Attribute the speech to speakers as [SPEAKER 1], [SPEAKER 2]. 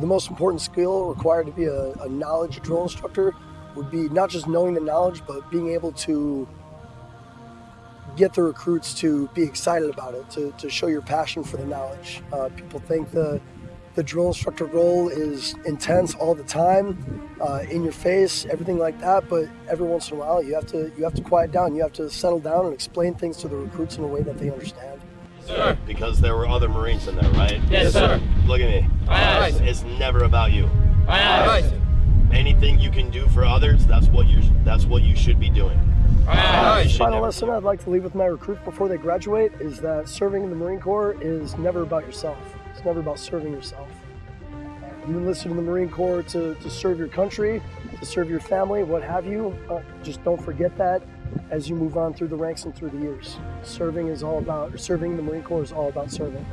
[SPEAKER 1] the most important skill required to be a, a knowledge drill instructor would be not just knowing the knowledge, but being able to get the recruits to be excited about it, to, to show your passion for the knowledge. Uh, people think the the drill instructor role is intense all the time, uh, in your face, everything like that. But every once in a while, you have to you have to quiet down. You have to settle down and explain things to the recruits in a way that they understand.
[SPEAKER 2] Sir. Because there were other Marines in there, right?
[SPEAKER 3] Yes, sir.
[SPEAKER 2] Look at me.
[SPEAKER 3] Aye,
[SPEAKER 2] It's, it's never about you.
[SPEAKER 3] Aye, aye.
[SPEAKER 2] Anything you can do for others, that's what you that's what you should be doing.
[SPEAKER 3] Aye,
[SPEAKER 2] You should
[SPEAKER 1] Final lesson I'd like to leave with my recruits before they graduate is that serving in the Marine Corps is never about yourself. It's never about serving yourself. You enlisted in the Marine Corps to, to serve your country, to serve your family, what have you. Uh, just don't forget that as you move on through the ranks and through the years. Serving is all about, serving the Marine Corps is all about serving.